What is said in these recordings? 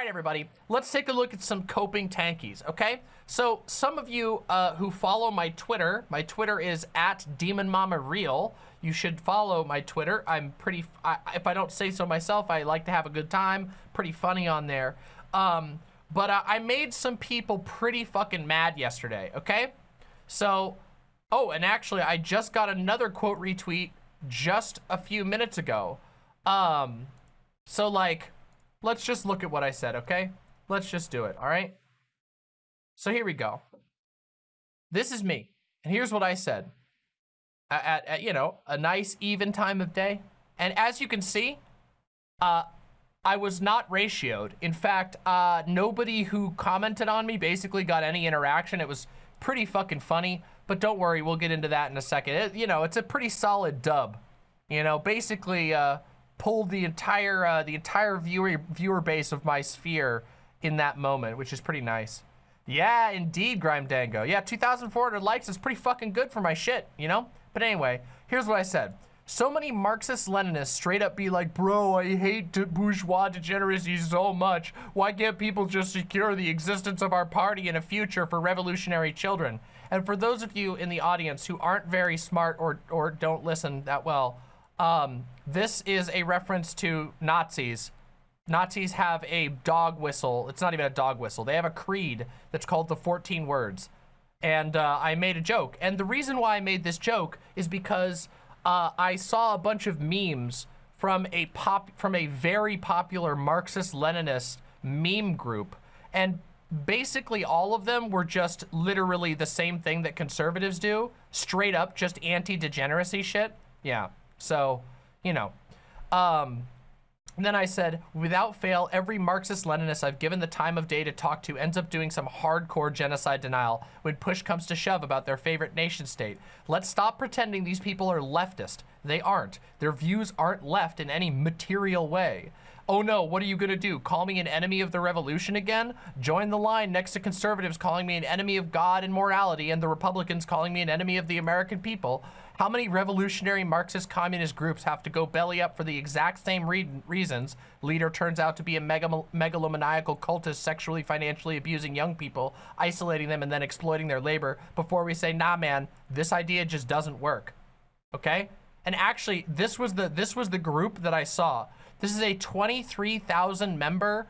right, everybody, let's take a look at some coping tankies, okay? So some of you uh, who follow my Twitter, my Twitter is at Demon Mama Real. You should follow my Twitter. I'm pretty, I, if I don't say so myself, I like to have a good time. Pretty funny on there. Um, but uh, I made some people pretty fucking mad yesterday, okay? So, oh, and actually, I just got another quote retweet just a few minutes ago. Um, so like, let's just look at what I said, okay? Let's just do it, all right? So here we go. This is me. And here's what I said. At, at, at, you know, a nice even time of day. And as you can see, uh, I was not ratioed. In fact, uh, nobody who commented on me basically got any interaction. It was pretty fucking funny. But don't worry, we'll get into that in a second. It, you know, it's a pretty solid dub. You know, basically, uh, pulled the entire uh, the entire viewer viewer base of my sphere in that moment, which is pretty nice. Yeah, indeed, Grime Dango. Yeah, 2,400 likes is pretty fucking good for my shit, you know? But anyway, here's what I said. So many Marxist-Leninists straight up be like, bro, I hate bourgeois degeneracy so much. Why can't people just secure the existence of our party in a future for revolutionary children? And for those of you in the audience who aren't very smart or, or don't listen that well, um, this is a reference to Nazis. Nazis have a dog whistle. It's not even a dog whistle. They have a creed that's called the 14 words. And uh, I made a joke. And the reason why I made this joke is because uh, I saw a bunch of memes from a pop from a very popular Marxist-Leninist meme group. And basically all of them were just literally the same thing that conservatives do. Straight up, just anti-degeneracy shit. Yeah. So, you know. Um, then I said, without fail, every Marxist-Leninist I've given the time of day to talk to ends up doing some hardcore genocide denial when push comes to shove about their favorite nation state. Let's stop pretending these people are leftist. They aren't. Their views aren't left in any material way. Oh no, what are you gonna do? Call me an enemy of the revolution again? Join the line next to conservatives calling me an enemy of God and morality and the Republicans calling me an enemy of the American people. How many revolutionary Marxist communist groups have to go belly up for the exact same re reasons? Leader turns out to be a megalomaniacal cultist sexually, financially abusing young people, isolating them and then exploiting their labor before we say, nah, man, this idea just doesn't work. Okay? And actually, this was the this was the group that I saw. This is a 23,000 member,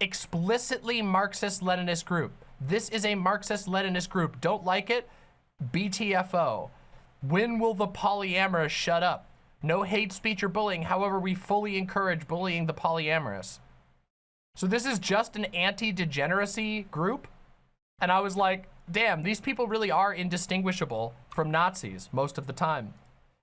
explicitly Marxist-Leninist group. This is a Marxist-Leninist group. Don't like it? BTFO. When will the polyamorous shut up? No hate speech or bullying. However, we fully encourage bullying the polyamorous. So this is just an anti-degeneracy group? And I was like, damn, these people really are indistinguishable from Nazis most of the time.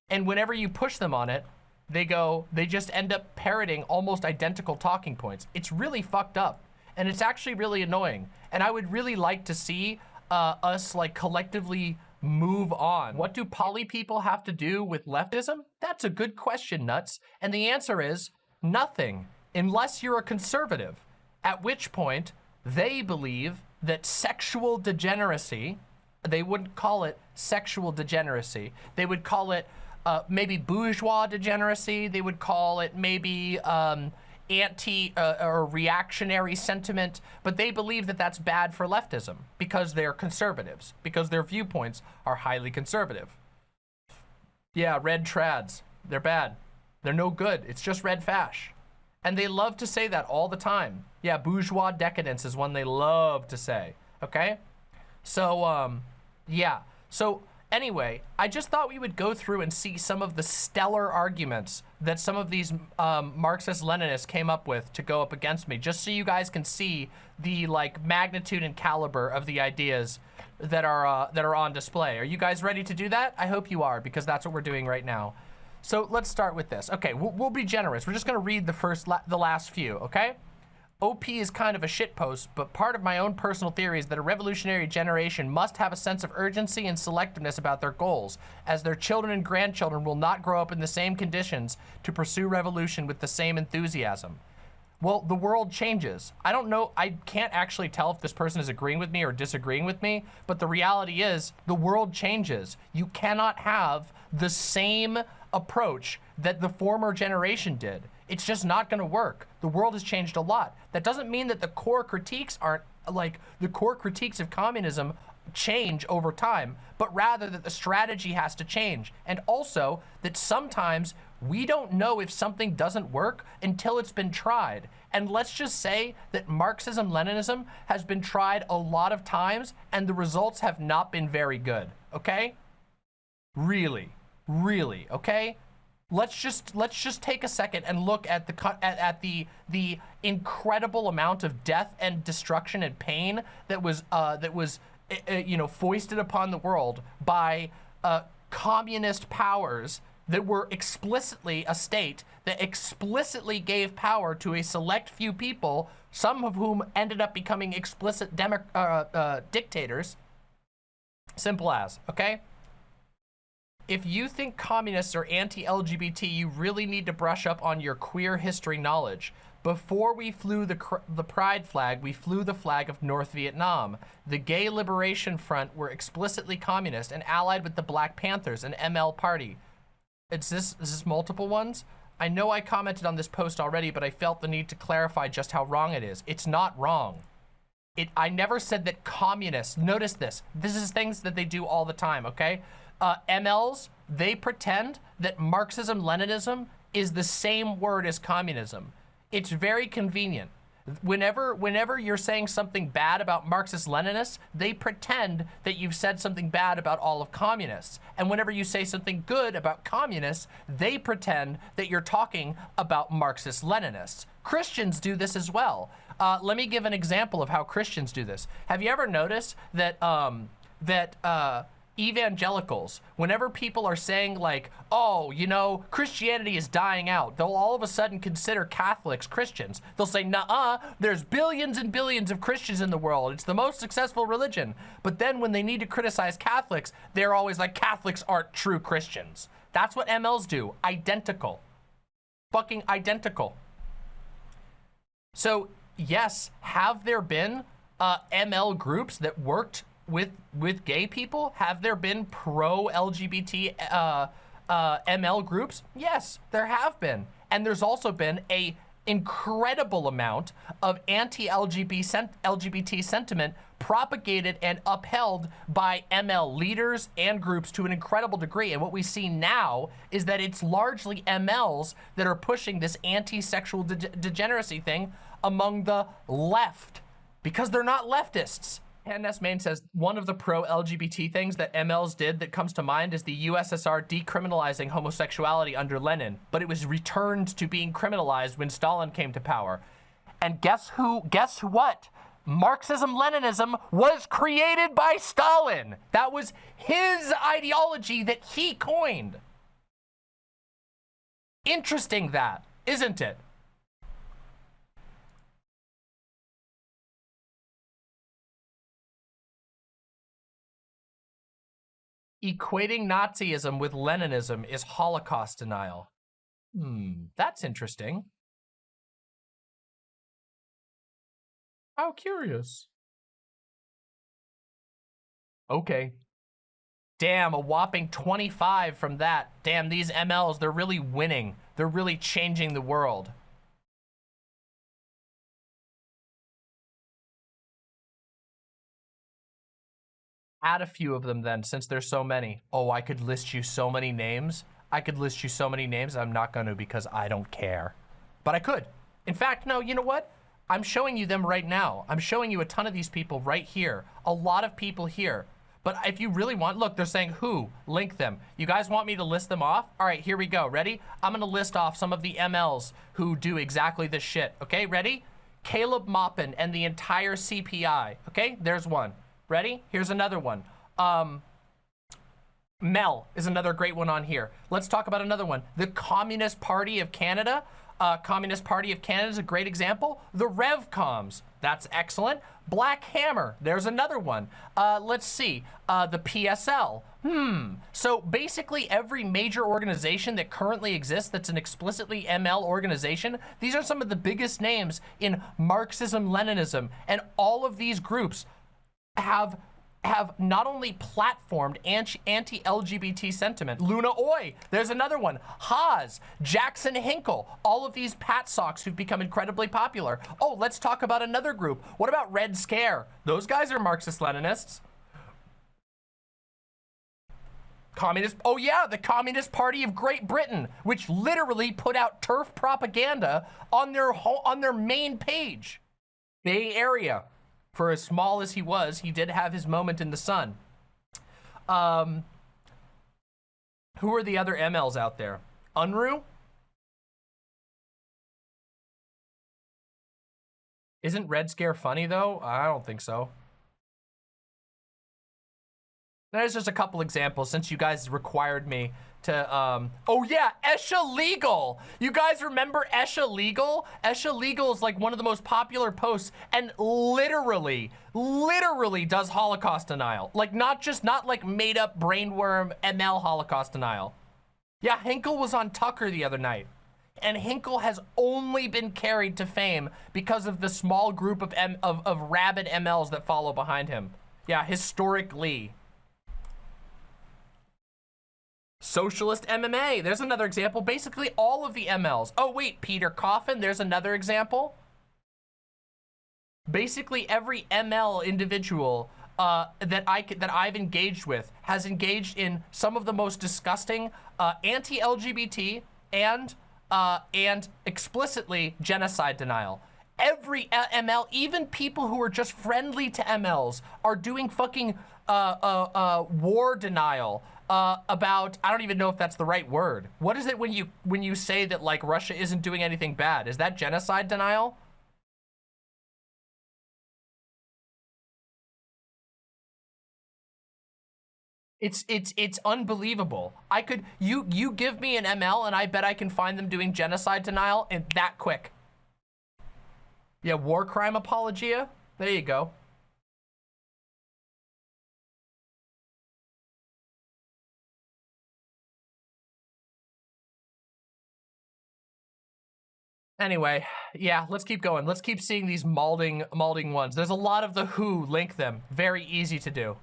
And whenever you push them on it, they go, they just end up parroting almost identical talking points. It's really fucked up. And it's actually really annoying. And I would really like to see uh, us like collectively move on. What do poly people have to do with leftism? That's a good question, Nuts. And the answer is nothing, unless you're a conservative, at which point they believe that sexual degeneracy, they wouldn't call it sexual degeneracy, they would call it uh, maybe bourgeois degeneracy, they would call it maybe um, anti uh, or reactionary sentiment, but they believe that that's bad for leftism because they're conservatives, because their viewpoints are highly conservative. Yeah, red trads, they're bad. They're no good. It's just red fash. And they love to say that all the time. Yeah, bourgeois decadence is one they love to say, okay? So, um, yeah. So Anyway, I just thought we would go through and see some of the stellar arguments that some of these um, Marxist-Leninists came up with to go up against me, just so you guys can see the like magnitude and caliber of the ideas that are uh, that are on display. Are you guys ready to do that? I hope you are, because that's what we're doing right now. So let's start with this. Okay, we'll, we'll be generous. We're just gonna read the first, la the last few, okay? OP is kind of a shitpost, but part of my own personal theory is that a revolutionary generation must have a sense of urgency and selectiveness about their goals, as their children and grandchildren will not grow up in the same conditions to pursue revolution with the same enthusiasm. Well, the world changes. I don't know, I can't actually tell if this person is agreeing with me or disagreeing with me, but the reality is the world changes. You cannot have the same approach that the former generation did. It's just not going to work. The world has changed a lot. That doesn't mean that the core critiques aren't like the core critiques of communism change over time, but rather that the strategy has to change. And also that sometimes we don't know if something doesn't work until it's been tried. And let's just say that Marxism-Leninism has been tried a lot of times and the results have not been very good, okay? Really, really, okay? Let's just let's just take a second and look at the at, at the the incredible amount of death and destruction and pain that was uh, that was uh, you know foisted upon the world by uh, communist powers that were explicitly a state that explicitly gave power to a select few people, some of whom ended up becoming explicit demo uh, uh, dictators. Simple as, okay? If you think communists are anti-LGBT, you really need to brush up on your queer history knowledge. Before we flew the, the pride flag, we flew the flag of North Vietnam. The Gay Liberation Front were explicitly communist and allied with the Black Panthers, an ML party. It's this, is this multiple ones? I know I commented on this post already, but I felt the need to clarify just how wrong it is. It's not wrong. It, I never said that communists, notice this, this is things that they do all the time, okay? Uh, MLs, they pretend that Marxism-Leninism is the same word as communism. It's very convenient. Whenever, whenever you're saying something bad about Marxist-Leninists, they pretend that you've said something bad about all of communists. And whenever you say something good about communists, they pretend that you're talking about Marxist-Leninists. Christians do this as well. Uh, let me give an example of how Christians do this. Have you ever noticed that, um, that, uh, evangelicals, whenever people are saying like, oh, you know, Christianity is dying out, they'll all of a sudden consider Catholics Christians. They'll say, nah, there's billions and billions of Christians in the world. It's the most successful religion. But then when they need to criticize Catholics, they're always like, Catholics aren't true Christians. That's what MLs do. Identical. Fucking identical. So yes, have there been uh, ML groups that worked with with gay people? Have there been pro-LGBT uh, uh, ML groups? Yes, there have been. And there's also been a incredible amount of anti-LGBT LGBT sentiment propagated and upheld by ML leaders and groups to an incredible degree. And what we see now is that it's largely MLs that are pushing this anti-sexual de degeneracy thing among the left because they're not leftists. Hannes Main says, one of the pro-LGBT things that MLs did that comes to mind is the USSR decriminalizing homosexuality under Lenin, but it was returned to being criminalized when Stalin came to power. And guess who, guess what? Marxism-Leninism was created by Stalin. That was his ideology that he coined. Interesting that, isn't it? Equating Nazism with Leninism is Holocaust denial. Hmm, that's interesting. How curious. Okay. Damn, a whopping 25 from that. Damn, these MLs, they're really winning. They're really changing the world. Add a few of them then, since there's so many. Oh, I could list you so many names. I could list you so many names. I'm not going to because I don't care. But I could. In fact, no, you know what? I'm showing you them right now. I'm showing you a ton of these people right here. A lot of people here. But if you really want, look, they're saying who, link them. You guys want me to list them off? All right, here we go. Ready? I'm gonna list off some of the MLs who do exactly this shit. Okay, ready? Caleb Maupin and the entire CPI. Okay, there's one. Ready? Here's another one. Um, Mel is another great one on here. Let's talk about another one. The Communist Party of Canada. Uh, Communist Party of Canada is a great example. The RevComs, that's excellent. Black Hammer, there's another one. Uh, let's see, uh, the PSL. Hmm, so basically every major organization that currently exists that's an explicitly ML organization, these are some of the biggest names in Marxism-Leninism, and all of these groups have have not only platformed anti-LGBT sentiment, Luna Oi, there's another one, Haz, Jackson Hinkle, all of these PatSocs who've become incredibly popular. Oh, let's talk about another group. What about Red Scare? Those guys are Marxist-Leninists. Communist, oh yeah, the Communist Party of Great Britain, which literally put out TERF propaganda on their on their main page. Bay Area, for as small as he was, he did have his moment in the sun. Um, who are the other MLs out there? Unruh? Isn't Red Scare funny though? I don't think so. There's just a couple examples since you guys required me to, um, oh yeah, Esha Legal. You guys remember Esha Legal? Esha Legal is like one of the most popular posts and literally, literally does Holocaust denial. Like not just, not like made up brainworm ML Holocaust denial. Yeah, Hinkle was on Tucker the other night. And Hinkle has only been carried to fame because of the small group of, M of, of rabid MLs that follow behind him. Yeah, historically. Socialist MMA, there's another example. Basically all of the MLs. Oh wait, Peter Coffin, there's another example. Basically every ML individual uh, that I that I've engaged with has engaged in some of the most disgusting uh, anti-LGBT and uh, and explicitly genocide denial. Every ML, even people who are just friendly to MLs, are doing fucking uh, uh, uh, war denial, uh, about I don't even know if that's the right word. What is it when you when you say that like Russia isn't doing anything bad? Is that genocide denial? It's it's it's unbelievable. I could you you give me an ML and I bet I can find them doing genocide denial and that quick. Yeah, war crime apologia. There you go. Anyway, yeah, let's keep going. Let's keep seeing these malding, malding ones. There's a lot of the who link them. Very easy to do.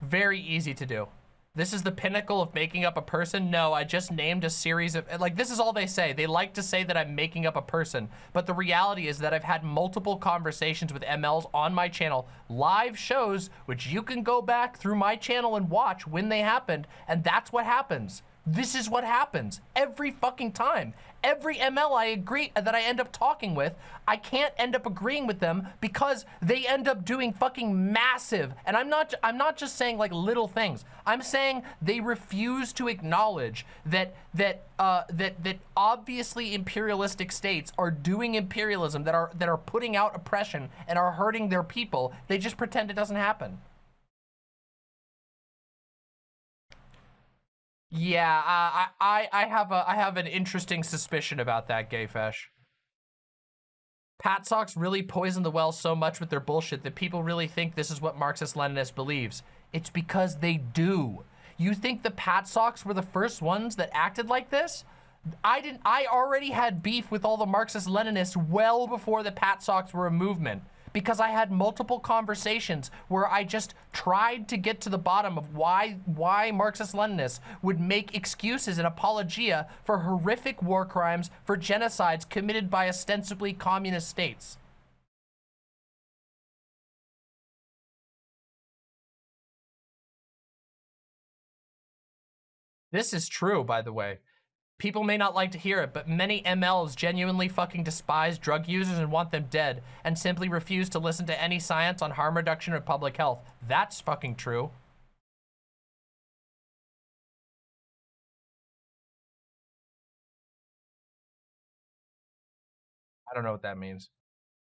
Very easy to do. This is the pinnacle of making up a person. No, I just named a series of, like, this is all they say. They like to say that I'm making up a person. But the reality is that I've had multiple conversations with MLs on my channel, live shows, which you can go back through my channel and watch when they happened. And that's what happens. This is what happens every fucking time. Every ML I agree that I end up talking with, I can't end up agreeing with them because they end up doing fucking massive. And I'm not I'm not just saying like little things. I'm saying they refuse to acknowledge that that uh, that that obviously imperialistic states are doing imperialism that are that are putting out oppression and are hurting their people. They just pretend it doesn't happen. Yeah, uh, I, I, I have a, I have an interesting suspicion about that, Gayfesh. PatSocs really poisoned the well so much with their bullshit that people really think this is what Marxist-Leninist believes. It's because they do. You think the PatSocs were the first ones that acted like this? I didn't, I already had beef with all the Marxist-Leninists well before the PatSocs were a movement because I had multiple conversations where I just tried to get to the bottom of why why Marxist-Leninists would make excuses and apologia for horrific war crimes for genocides committed by ostensibly communist states. This is true, by the way. People may not like to hear it, but many MLs genuinely fucking despise drug users and want them dead, and simply refuse to listen to any science on harm reduction or public health. That's fucking true. I don't know what that means.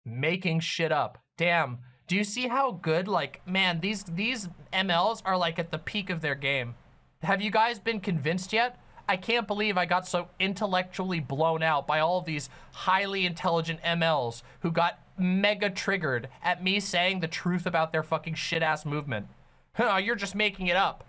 Making shit up. Damn. Do you see how good, like, man, these, these MLs are like at the peak of their game. Have you guys been convinced yet? I can't believe I got so intellectually blown out by all these highly intelligent MLs who got mega triggered at me saying the truth about their fucking shit-ass movement. Huh, you're just making it up.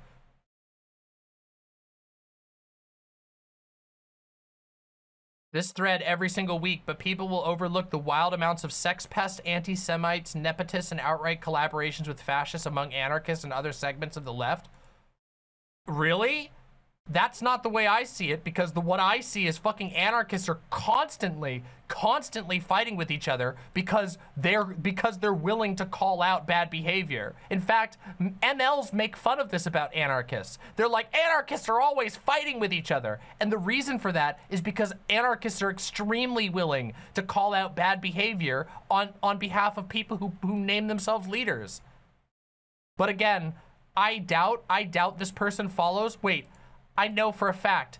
This thread every single week, but people will overlook the wild amounts of sex pests, anti-Semites, nepotists, and outright collaborations with fascists among anarchists and other segments of the left. Really? That's not the way I see it because the what I see is fucking anarchists are constantly, constantly fighting with each other because they're because they're willing to call out bad behavior. In fact, MLs make fun of this about anarchists. They're like, anarchists are always fighting with each other. And the reason for that is because anarchists are extremely willing to call out bad behavior on, on behalf of people who, who name themselves leaders. But again, I doubt, I doubt this person follows. Wait, I know for a fact.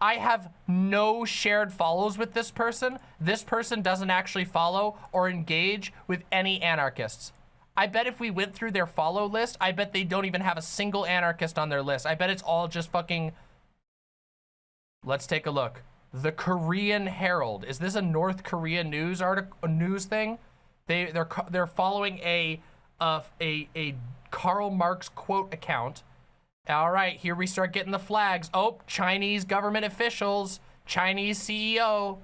I have no shared follows with this person. This person doesn't actually follow or engage with any anarchists. I bet if we went through their follow list, I bet they don't even have a single anarchist on their list. I bet it's all just fucking... Let's take a look. The Korean Herald. Is this a North Korea news article, news thing? They they're they're following a uh, a a Karl Marx quote account all right, here we start getting the flags. Oh, Chinese government officials, Chinese CEO.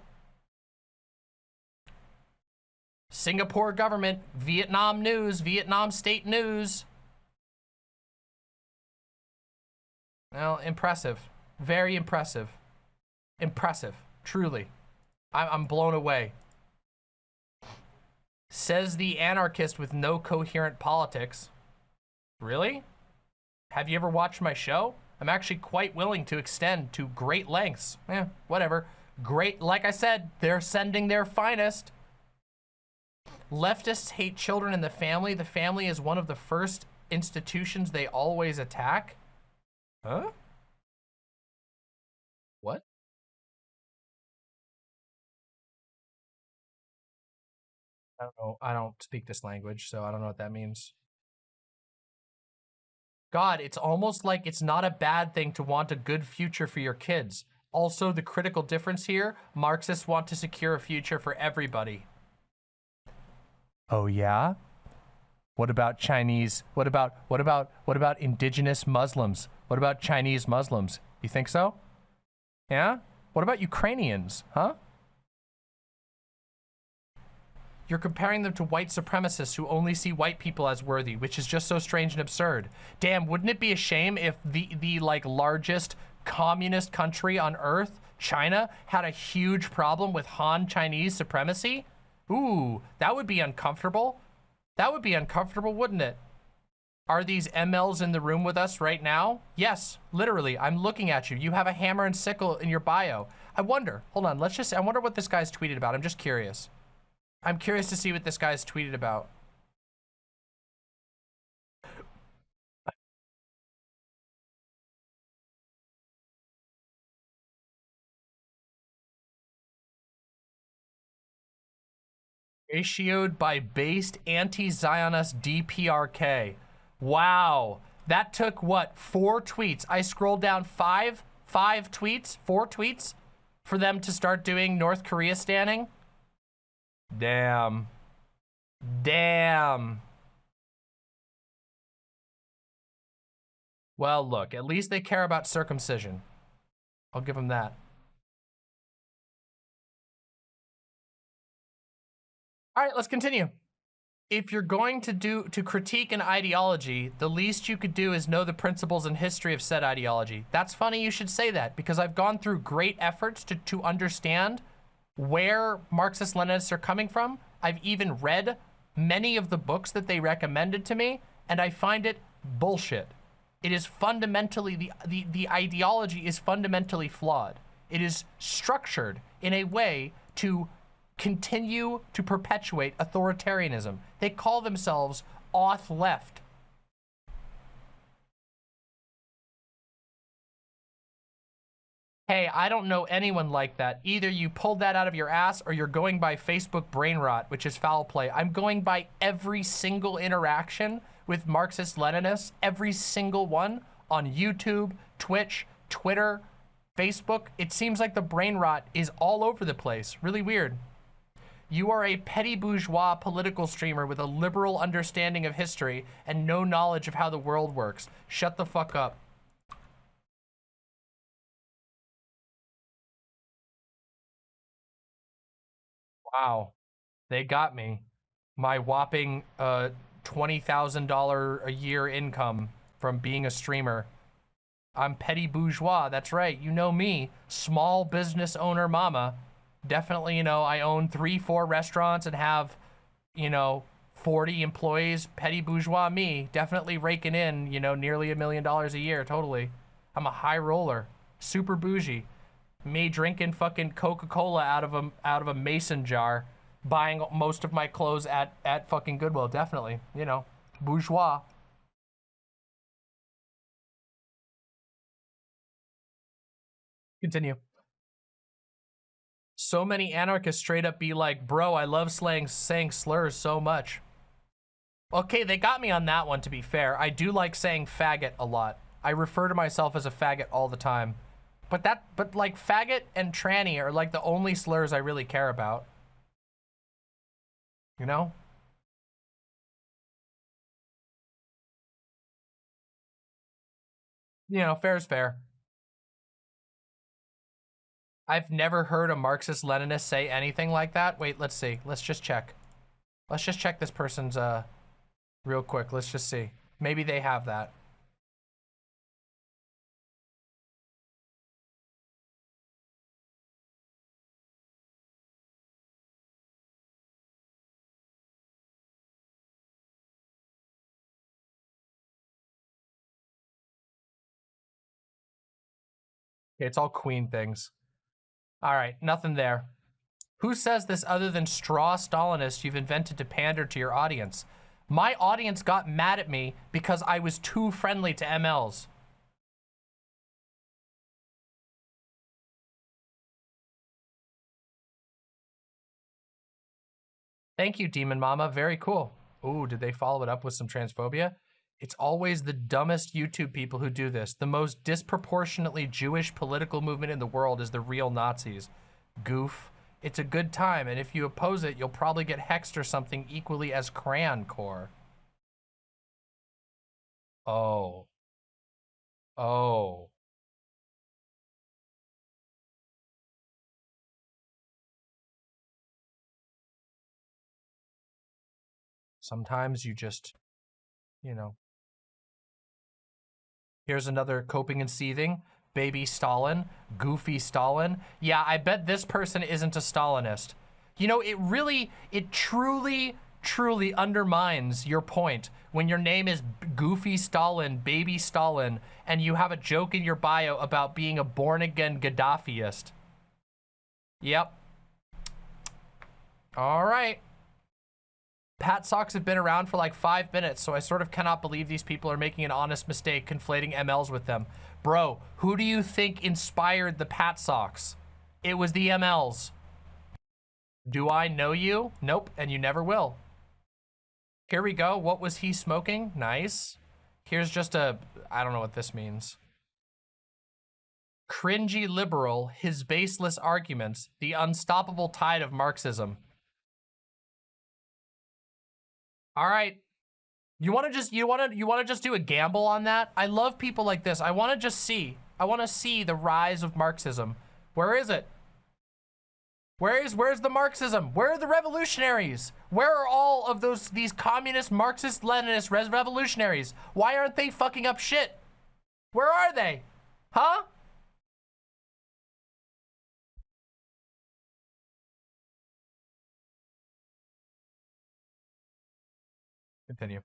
Singapore government, Vietnam news, Vietnam state news. Well, impressive. Very impressive. Impressive, truly. I'm blown away. Says the anarchist with no coherent politics. Really? Have you ever watched my show? I'm actually quite willing to extend to great lengths. Eh, whatever. Great, like I said, they're sending their finest. Leftists hate children and the family. The family is one of the first institutions they always attack. Huh? What? I don't know. I don't speak this language, so I don't know what that means. God, it's almost like it's not a bad thing to want a good future for your kids. Also, the critical difference here, Marxists want to secure a future for everybody. Oh yeah? What about Chinese? What about, what about, what about indigenous Muslims? What about Chinese Muslims? You think so? Yeah? What about Ukrainians, huh? You're comparing them to white supremacists who only see white people as worthy, which is just so strange and absurd. Damn, wouldn't it be a shame if the, the like largest communist country on earth, China, had a huge problem with Han Chinese supremacy? Ooh, that would be uncomfortable. That would be uncomfortable, wouldn't it? Are these MLs in the room with us right now? Yes, literally, I'm looking at you. You have a hammer and sickle in your bio. I wonder, hold on, let's just, I wonder what this guy's tweeted about. I'm just curious. I'm curious to see what this guy's tweeted about. Ratioed by based anti-Zionist DPRK. Wow. That took, what, four tweets? I scrolled down five, five tweets, four tweets for them to start doing North Korea standing. Damn. Damn. Well, look, at least they care about circumcision. I'll give them that. All right, let's continue. If you're going to do to critique an ideology, the least you could do is know the principles and history of said ideology. That's funny you should say that because I've gone through great efforts to, to understand where Marxist-Leninists are coming from. I've even read many of the books that they recommended to me, and I find it bullshit. It is fundamentally, the, the, the ideology is fundamentally flawed. It is structured in a way to continue to perpetuate authoritarianism. They call themselves auth left. Hey, I don't know anyone like that. Either you pulled that out of your ass or you're going by Facebook brain rot, which is foul play. I'm going by every single interaction with Marxist-Leninists, every single one on YouTube, Twitch, Twitter, Facebook. It seems like the brain rot is all over the place. Really weird. You are a petty bourgeois political streamer with a liberal understanding of history and no knowledge of how the world works. Shut the fuck up. Wow. They got me. My whopping uh, $20,000 a year income from being a streamer. I'm petty bourgeois. That's right. You know me. Small business owner mama. Definitely, you know, I own three, four restaurants and have, you know, 40 employees. Petty bourgeois me. Definitely raking in, you know, nearly a million dollars a year. Totally. I'm a high roller. Super bougie. Me drinking fucking Coca-Cola out of a out of a mason jar buying most of my clothes at, at fucking Goodwill, definitely. You know, bourgeois. Continue. So many anarchists straight up be like, bro, I love slang, saying slurs so much. Okay, they got me on that one, to be fair. I do like saying faggot a lot. I refer to myself as a faggot all the time. But that, but like faggot and tranny are like the only slurs I really care about. You know? You know, fair is fair. I've never heard a Marxist-Leninist say anything like that. Wait, let's see. Let's just check. Let's just check this person's, uh, real quick. Let's just see. Maybe they have that. It's all queen things. All right, nothing there. Who says this other than straw Stalinist you've invented to pander to your audience? My audience got mad at me because I was too friendly to MLs. Thank you, Demon Mama. Very cool. Ooh, did they follow it up with some transphobia? It's always the dumbest YouTube people who do this. The most disproportionately Jewish political movement in the world is the real Nazis. Goof. It's a good time, and if you oppose it, you'll probably get hexed or something equally as crayon core. Oh. Oh. Sometimes you just, you know, Here's another coping and seething. Baby Stalin, goofy Stalin. Yeah, I bet this person isn't a Stalinist. You know, it really, it truly, truly undermines your point when your name is Goofy Stalin, Baby Stalin, and you have a joke in your bio about being a born-again Gaddafiist. Yep. All right. PatSocs have been around for like five minutes, so I sort of cannot believe these people are making an honest mistake conflating MLs with them. Bro, who do you think inspired the PatSocs? It was the MLs. Do I know you? Nope, and you never will. Here we go. What was he smoking? Nice. Here's just a, I don't know what this means. Cringy liberal, his baseless arguments, the unstoppable tide of Marxism. All right. You want to just you want to you want to just do a gamble on that? I love people like this. I want to just see. I want to see the rise of Marxism. Where is it? Where is where's the Marxism? Where are the revolutionaries? Where are all of those these communist Marxist Leninist revolutionaries? Why aren't they fucking up shit? Where are they? Huh? Continue.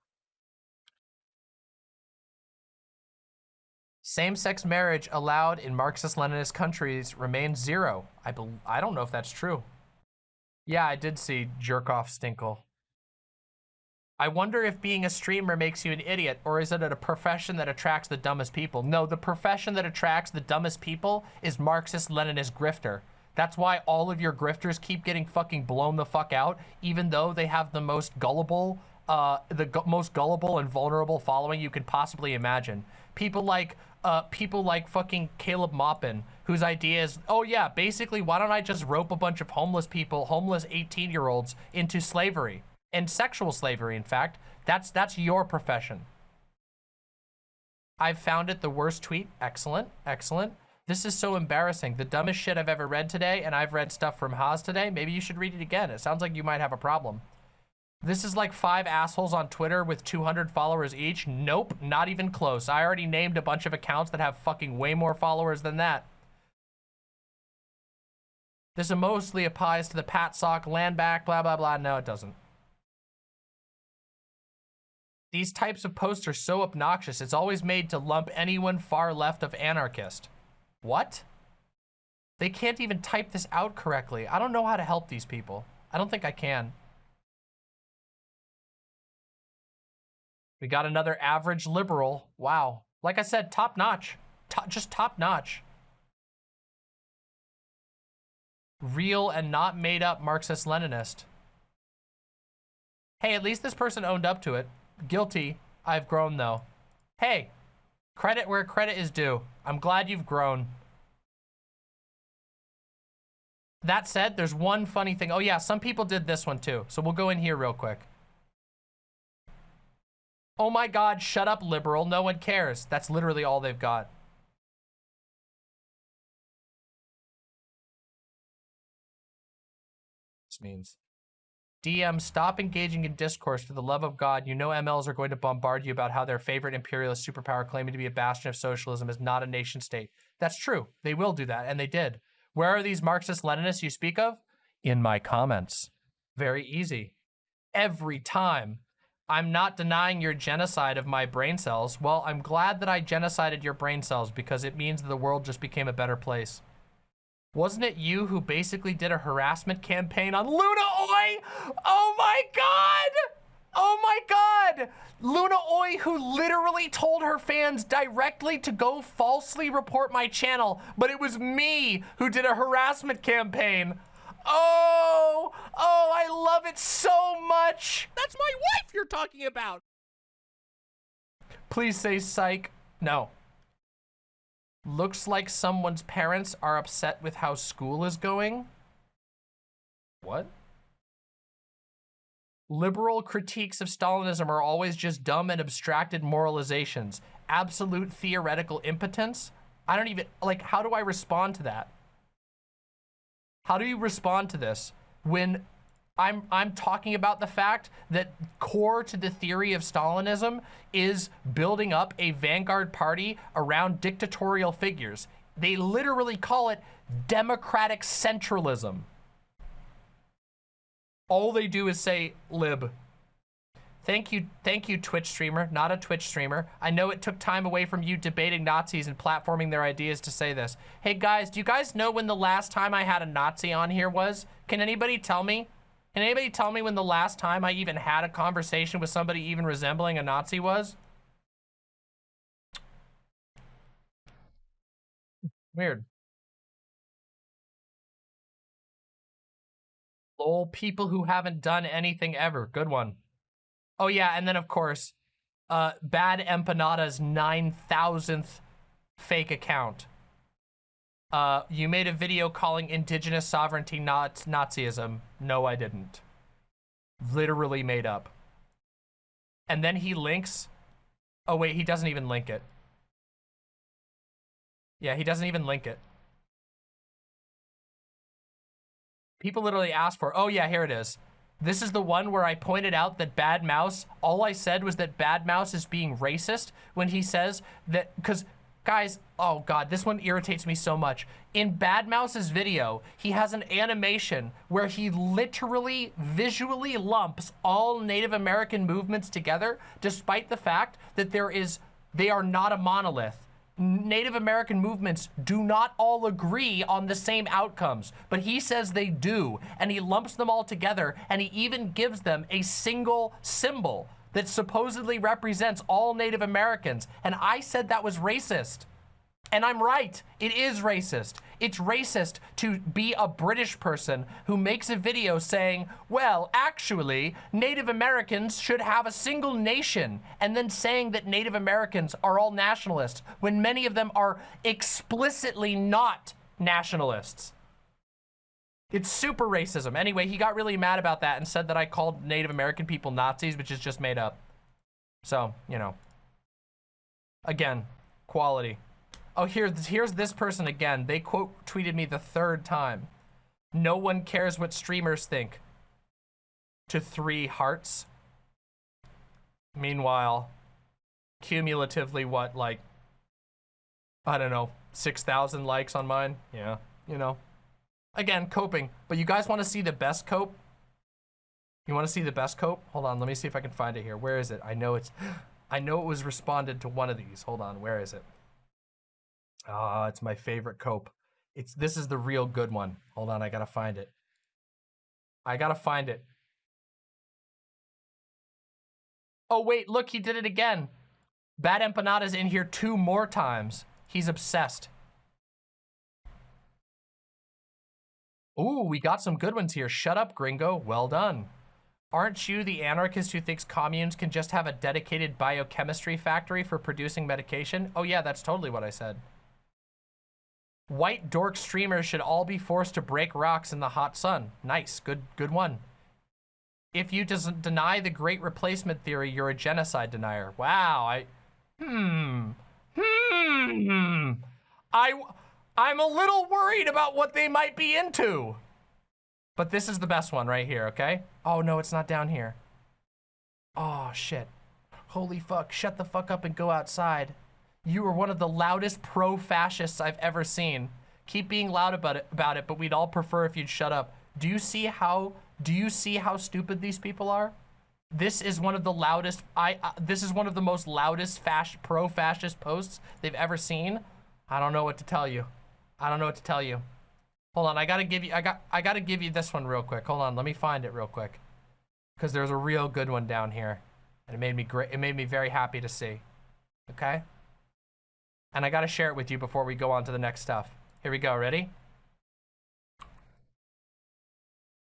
Same-sex marriage allowed in Marxist-Leninist countries remains zero. I I don't know if that's true. Yeah, I did see jerk-off Stinkle. I wonder if being a streamer makes you an idiot, or is it a profession that attracts the dumbest people? No, the profession that attracts the dumbest people is Marxist-Leninist grifter. That's why all of your grifters keep getting fucking blown the fuck out, even though they have the most gullible, uh, the gu most gullible and vulnerable following you could possibly imagine. People like uh, people like fucking Caleb Maupin, whose idea is, oh yeah, basically, why don't I just rope a bunch of homeless people, homeless 18-year-olds, into slavery and sexual slavery? In fact, that's that's your profession. I've found it the worst tweet. Excellent, excellent. This is so embarrassing. The dumbest shit I've ever read today, and I've read stuff from Haz today. Maybe you should read it again. It sounds like you might have a problem. This is like five assholes on Twitter with 200 followers each. Nope, not even close. I already named a bunch of accounts that have fucking way more followers than that. This mostly applies to the PatSoc land back, blah, blah, blah. No, it doesn't. These types of posts are so obnoxious. It's always made to lump anyone far left of anarchist. What? They can't even type this out correctly. I don't know how to help these people. I don't think I can. We got another average liberal. Wow. Like I said, top notch. Top, just top notch. Real and not made up Marxist-Leninist. Hey, at least this person owned up to it. Guilty. I've grown though. Hey, credit where credit is due. I'm glad you've grown. That said, there's one funny thing. Oh yeah, some people did this one too. So we'll go in here real quick. Oh my God, shut up, liberal. No one cares. That's literally all they've got. This means DM, stop engaging in discourse for the love of God. You know MLs are going to bombard you about how their favorite imperialist superpower claiming to be a bastion of socialism is not a nation state. That's true. They will do that, and they did. Where are these Marxist-Leninists you speak of? In my comments. Very easy. Every time. I'm not denying your genocide of my brain cells. Well, I'm glad that I genocided your brain cells because it means the world just became a better place. Wasn't it you who basically did a harassment campaign on Luna Oi? Oh my God! Oh my God! Luna Oi, who literally told her fans directly to go falsely report my channel, but it was me who did a harassment campaign. Oh, oh, I love it so much. That's my wife you're talking about. Please say psych. No. Looks like someone's parents are upset with how school is going. What? Liberal critiques of Stalinism are always just dumb and abstracted moralizations. Absolute theoretical impotence? I don't even, like, how do I respond to that? How do you respond to this when I'm, I'm talking about the fact that core to the theory of Stalinism is building up a vanguard party around dictatorial figures. They literally call it democratic centralism. All they do is say lib. Thank you, thank you, Twitch streamer, not a Twitch streamer. I know it took time away from you debating Nazis and platforming their ideas to say this. Hey guys, do you guys know when the last time I had a Nazi on here was? Can anybody tell me? Can anybody tell me when the last time I even had a conversation with somebody even resembling a Nazi was? Weird. Lol, people who haven't done anything ever. Good one. Oh yeah, and then of course, uh, Bad Empanada's 9,000th fake account. Uh, you made a video calling indigenous sovereignty not Nazism. No, I didn't. Literally made up. And then he links. Oh wait, he doesn't even link it. Yeah, he doesn't even link it. People literally ask for, oh yeah, here it is. This is the one where I pointed out that Bad Mouse, all I said was that Bad Mouse is being racist when he says that, because guys, oh God, this one irritates me so much. In Bad Mouse's video, he has an animation where he literally visually lumps all Native American movements together, despite the fact that there is, they are not a monolith. Native American movements do not all agree on the same outcomes, but he says they do, and he lumps them all together, and he even gives them a single symbol that supposedly represents all Native Americans, and I said that was racist. And I'm right, it is racist. It's racist to be a British person who makes a video saying, well, actually, Native Americans should have a single nation, and then saying that Native Americans are all nationalists, when many of them are explicitly not nationalists. It's super racism. Anyway, he got really mad about that and said that I called Native American people Nazis, which is just made up. So, you know. Again, quality. Oh, here, here's this person again. They quote tweeted me the third time. No one cares what streamers think. To three hearts. Meanwhile, cumulatively, what, like, I don't know, 6,000 likes on mine? Yeah, you know. Again, coping. But you guys want to see the best cope? You want to see the best cope? Hold on, let me see if I can find it here. Where is it? I know it's... I know it was responded to one of these. Hold on, where is it? Ah, it's my favorite cope. It's This is the real good one. Hold on, I gotta find it. I gotta find it. Oh, wait, look, he did it again. Bad Empanada's in here two more times. He's obsessed. Ooh, we got some good ones here. Shut up, gringo. Well done. Aren't you the anarchist who thinks communes can just have a dedicated biochemistry factory for producing medication? Oh yeah, that's totally what I said. White dork streamers should all be forced to break rocks in the hot sun. Nice, good, good one. If you doesn't deny the great replacement theory, you're a genocide denier. Wow, I, hmm, hmm, I, I'm a little worried about what they might be into. But this is the best one right here, okay? Oh, no, it's not down here. Oh, shit. Holy fuck, shut the fuck up and go outside. You are one of the loudest pro-fascists I've ever seen. Keep being loud about it, about it, but we'd all prefer if you'd shut up. Do you see how, do you see how stupid these people are? This is one of the loudest, I, uh, this is one of the most loudest pro-fascist posts they've ever seen. I don't know what to tell you. I don't know what to tell you. Hold on, I gotta give you, I got, I gotta give you this one real quick. Hold on, let me find it real quick. Because there's a real good one down here. And it made me great, it made me very happy to see. Okay? And I gotta share it with you before we go on to the next stuff. Here we go, ready?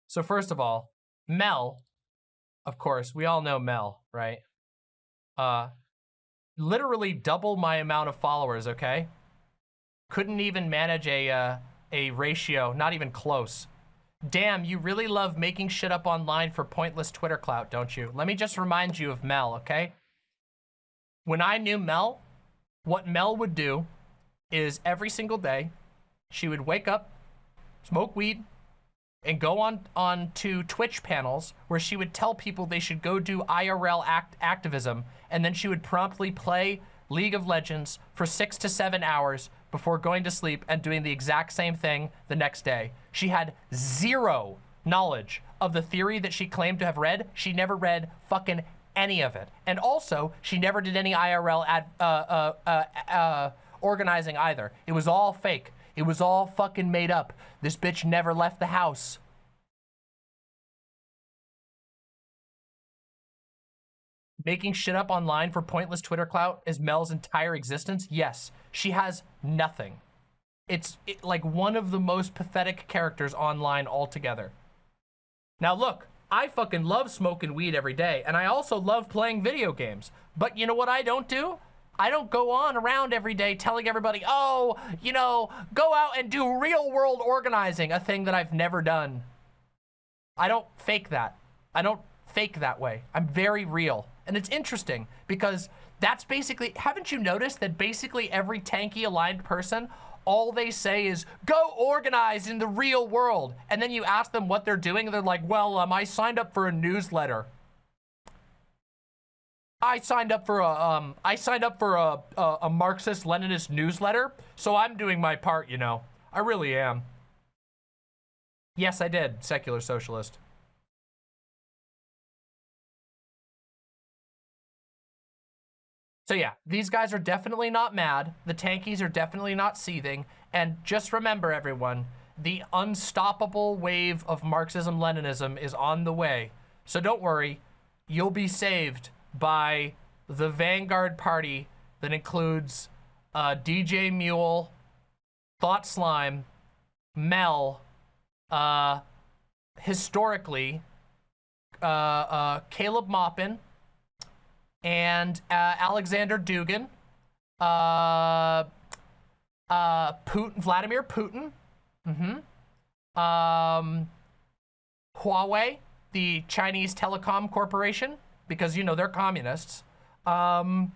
So first of all, Mel, of course, we all know Mel, right? Uh, literally double my amount of followers, okay? Couldn't even manage a, uh, a ratio, not even close. Damn, you really love making shit up online for pointless Twitter clout, don't you? Let me just remind you of Mel, okay? When I knew Mel, what Mel would do is every single day, she would wake up, smoke weed, and go on, on to Twitch panels where she would tell people they should go do IRL act activism, and then she would promptly play League of Legends for six to seven hours before going to sleep and doing the exact same thing the next day. She had zero knowledge of the theory that she claimed to have read. She never read fucking any of it. And also, she never did any IRL ad, uh, uh, uh, uh, organizing either. It was all fake. It was all fucking made up. This bitch never left the house. making shit up online for pointless Twitter clout is Mel's entire existence? Yes, she has nothing. It's it, like one of the most pathetic characters online altogether. Now look, I fucking love smoking weed every day, and I also love playing video games. But you know what I don't do? I don't go on around every day telling everybody, oh, you know, go out and do real world organizing, a thing that I've never done. I don't fake that. I don't fake that way. I'm very real. And it's interesting because that's basically, haven't you noticed that basically every tanky aligned person, all they say is, go organize in the real world. And then you ask them what they're doing, and they're like, well, um, I signed up for a newsletter. I signed up for a, um, I signed up for a, a, a Marxist-Leninist newsletter, so I'm doing my part, you know. I really am. Yes, I did, secular socialist. So yeah, these guys are definitely not mad. The tankies are definitely not seething. And just remember, everyone, the unstoppable wave of Marxism-Leninism is on the way. So don't worry, you'll be saved by the Vanguard Party that includes uh, DJ Mule, Thought Slime, Mel, uh, historically, uh, uh Caleb Maupin, and uh, Alexander Dugin, uh, uh, Putin, Vladimir Putin, mm-hmm, um, Huawei, the Chinese telecom corporation, because you know they're communists. Um,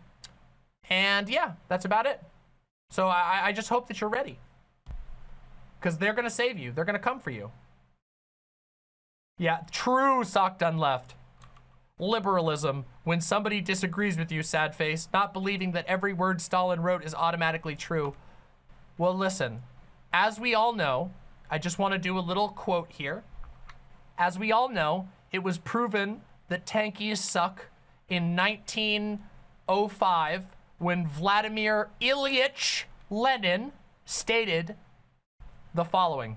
and yeah, that's about it. So I, I just hope that you're ready. Because they're going to save you. They're going to come for you. Yeah, true sock done left. Liberalism. When somebody disagrees with you, sad face, not believing that every word Stalin wrote is automatically true. Well, listen, as we all know, I just want to do a little quote here. As we all know, it was proven that tankies suck in 1905 when Vladimir Ilyich Lenin stated the following.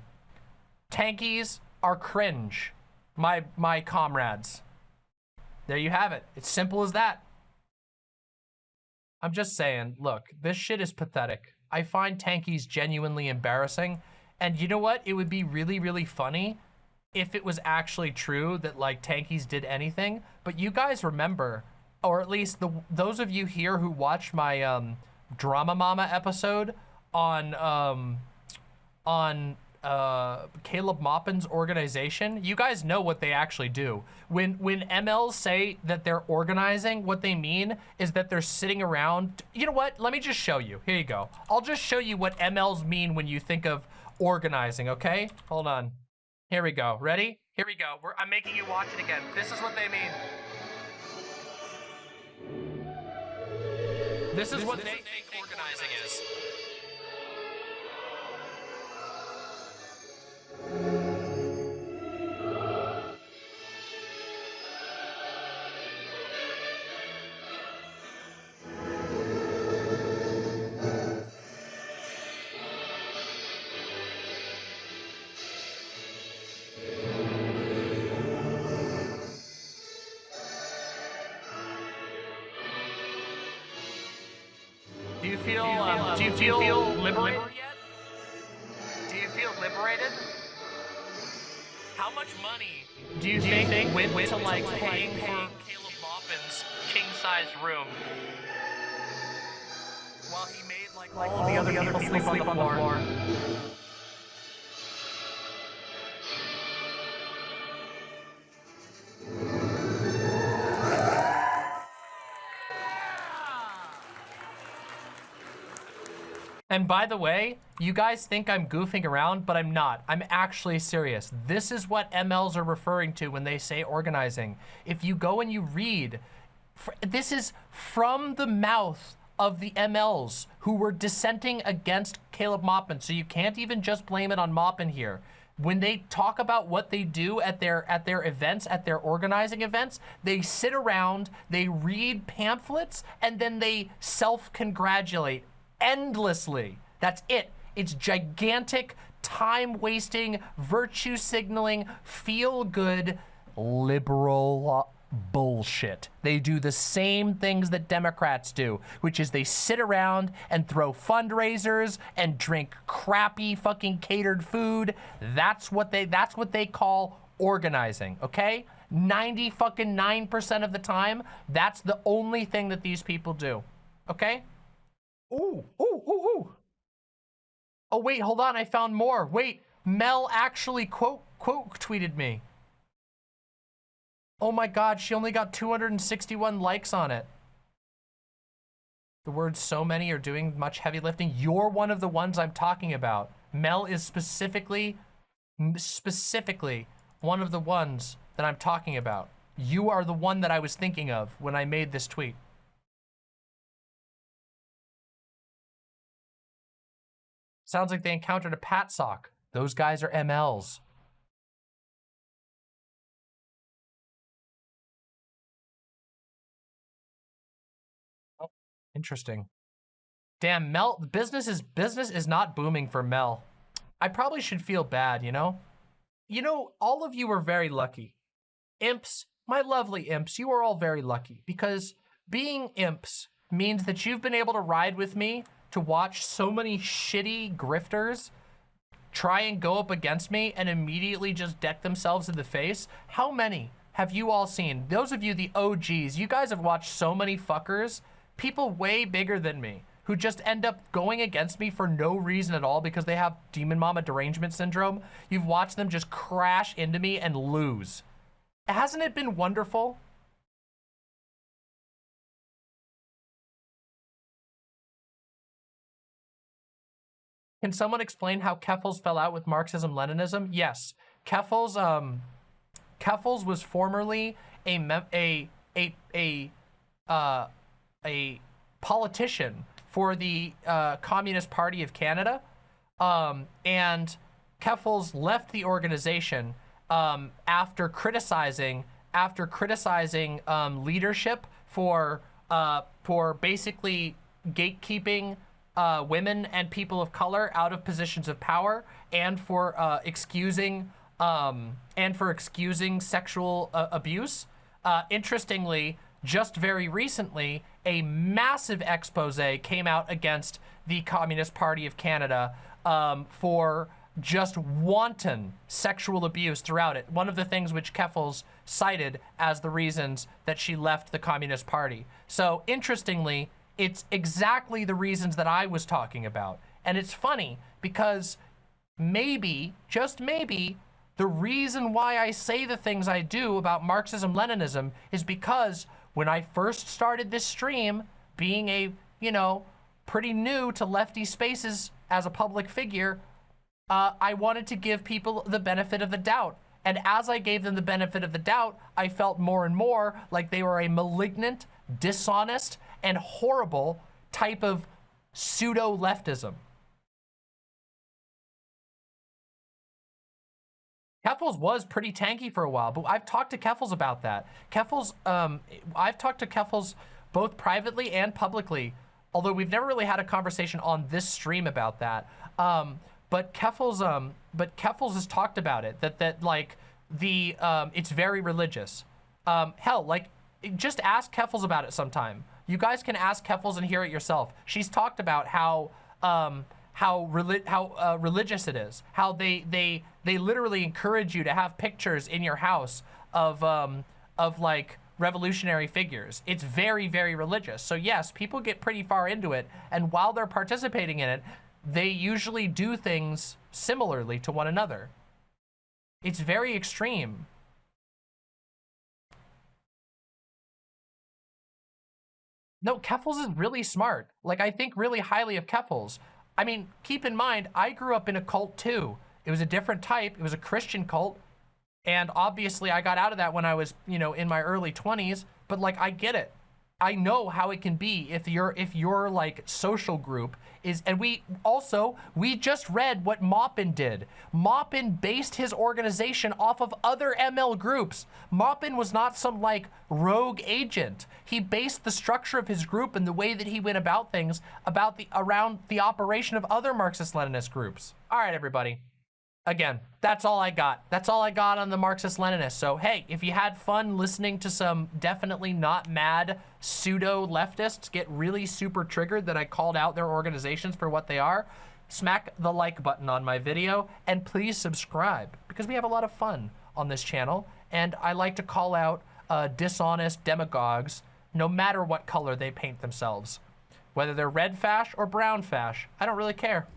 Tankies are cringe, my, my comrades. There you have it. It's simple as that. I'm just saying, look, this shit is pathetic. I find tankies genuinely embarrassing. And you know what? It would be really, really funny if it was actually true that like tankies did anything. But you guys remember, or at least the those of you here who watched my um, Drama Mama episode on um, on uh, Caleb Maupin's organization, you guys know what they actually do. When when MLs say that they're organizing, what they mean is that they're sitting around. You know what? Let me just show you. Here you go. I'll just show you what MLs mean when you think of organizing, okay? Hold on. Here we go. Ready? Here we go. We're, I'm making you watch it again. This is what they mean. This is what they think Do you feel, um, do you feel, liberated yet? Do you feel liberated? How much money do you, think, went, to like paying for Caleb Maupin's king-sized room? While he made like, like all the other, people, sleep, on the floor. And by the way, you guys think I'm goofing around, but I'm not. I'm actually serious. This is what MLs are referring to when they say organizing. If you go and you read, this is from the mouth of the MLs who were dissenting against Caleb Maupin. So you can't even just blame it on Maupin here. When they talk about what they do at their at their events, at their organizing events, they sit around, they read pamphlets, and then they self-congratulate endlessly. That's it. It's gigantic, time-wasting, virtue signaling, feel-good, liberal bullshit. They do the same things that Democrats do, which is they sit around and throw fundraisers and drink crappy fucking catered food. That's what they that's what they call organizing, okay? 90 fucking 9% of the time, that's the only thing that these people do. Okay? Ooh, ooh, ooh, ooh. Oh, wait, hold on. I found more. Wait, Mel actually quote, quote tweeted me. Oh my God, she only got 261 likes on it. The words so many are doing much heavy lifting. You're one of the ones I'm talking about. Mel is specifically, specifically one of the ones that I'm talking about. You are the one that I was thinking of when I made this tweet. Sounds like they encountered a PatSoc. Those guys are MLs. Oh, interesting. Damn, Mel, business is business is not booming for Mel. I probably should feel bad, you know? You know, all of you are very lucky. Imps, my lovely imps, you are all very lucky because being imps means that you've been able to ride with me to watch so many shitty grifters try and go up against me and immediately just deck themselves in the face. How many have you all seen? Those of you, the OGs, you guys have watched so many fuckers, people way bigger than me, who just end up going against me for no reason at all because they have demon mama derangement syndrome. You've watched them just crash into me and lose. Hasn't it been wonderful? Can someone explain how Keffals fell out with Marxism-Leninism? Yes. Keffals, um, Keffals was formerly a, a, a, a, uh, a politician for the uh, Communist Party of Canada. Um, and Keffals left the organization um, after criticizing after criticizing um, leadership for uh, for basically gatekeeping uh, women and people of color out of positions of power and for uh, excusing um, and for excusing sexual uh, abuse. Uh, interestingly, just very recently, a massive expose came out against the Communist Party of Canada um, for just wanton sexual abuse throughout it. One of the things which Keffals cited as the reasons that she left the Communist Party. So interestingly, it's exactly the reasons that I was talking about. And it's funny because maybe, just maybe, the reason why I say the things I do about Marxism-Leninism is because when I first started this stream, being a, you know, pretty new to lefty spaces as a public figure, uh, I wanted to give people the benefit of the doubt. And as I gave them the benefit of the doubt, I felt more and more like they were a malignant, dishonest, and horrible type of pseudo-leftism. Keffals was pretty tanky for a while, but I've talked to Keffals about that. Keffals, um, I've talked to Keffals both privately and publicly, although we've never really had a conversation on this stream about that. Um, but Keffals, um, but Keffals has talked about it, that, that like, the, um, it's very religious. Um, hell, like, just ask Keffals about it sometime. You guys can ask Keffals and hear it yourself. She's talked about how, um, how reli how uh, religious it is, how they they they literally encourage you to have pictures in your house of um, of like revolutionary figures. It's very very religious. So yes, people get pretty far into it, and while they're participating in it, they usually do things similarly to one another. It's very extreme. No, Keffals is really smart. Like, I think really highly of Keffals. I mean, keep in mind, I grew up in a cult too. It was a different type. It was a Christian cult. And obviously I got out of that when I was, you know, in my early 20s, but like I get it. I know how it can be if you're if your like social group is and we also we just read what Maupin did. Maupin based his organization off of other ML groups. Maupin was not some like rogue agent. He based the structure of his group and the way that he went about things about the around the operation of other Marxist-Leninist groups. All right, everybody again, that's all I got. That's all I got on the Marxist-Leninists. So, hey, if you had fun listening to some definitely not mad pseudo-leftists get really super triggered that I called out their organizations for what they are, smack the like button on my video and please subscribe because we have a lot of fun on this channel. And I like to call out uh, dishonest demagogues no matter what color they paint themselves. Whether they're red fash or brown fash, I don't really care.